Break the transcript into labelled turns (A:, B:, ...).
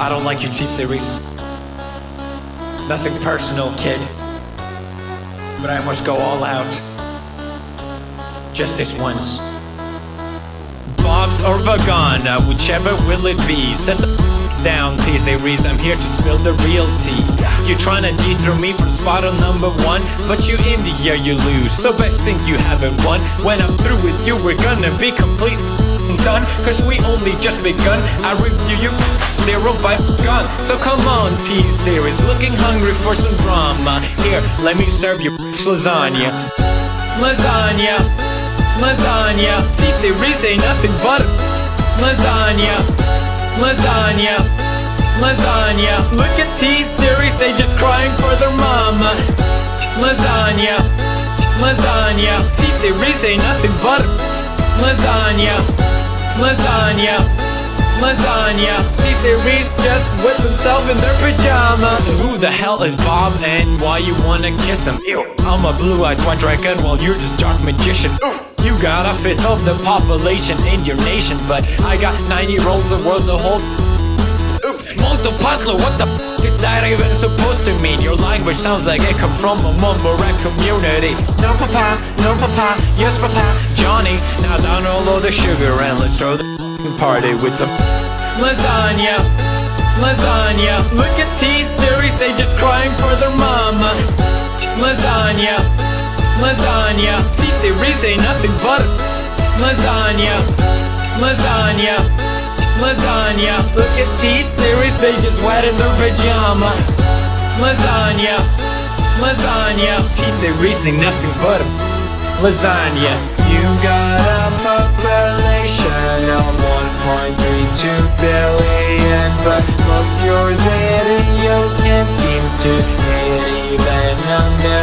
A: I don't like your T-Series. Nothing personal, kid. But I must go all out. Just this once. Bob's or Vagana, uh, whichever will it be. Set the down, T-Series. I'm here to spill the real tea. You're trying to dethrone me from spot on number one, but you in the year you lose. So best think you haven't won. When I'm through with you, we're gonna be complete done Cause we only just begun. I review you zero by gun So come on T-Series Looking hungry for some drama. Here, let me serve you lasagna. Lasagna Lasagna. T-Series ain't nothing but Lasagna. Lasagna Lasagna. Look at T-Series, they just crying for their mama. Lasagna Lasagna. T-Series ain't nothing but Lasagna lasagna, lasagna. T-Series just whip himself in their pajamas. So who the hell is Bob and why you wanna kiss him? Ew. I'm a blue-eyed white dragon while you're just dark magician. You got a fifth of the population in your nation, but I got 90 rolls of worlds to hold. Parlo, what the f is that even supposed to mean? Your language sounds like it come from a rap community. No papa, no papa, yes papa, Johnny. Now down all of the sugar and let's throw the party with some lasagna. Lasagna. Look at T-Series, they just crying for their mama. Lasagna. Lasagna. T-Series ain't nothing but lasagna. Lasagna. Lasagna. Look at T-Series, they just wet in their pajama. Lasagna. Lasagna. T-Series ain't nothing but a lasagna.
B: You got a population of 1.32 billion But most your videos can't seem to hit even a million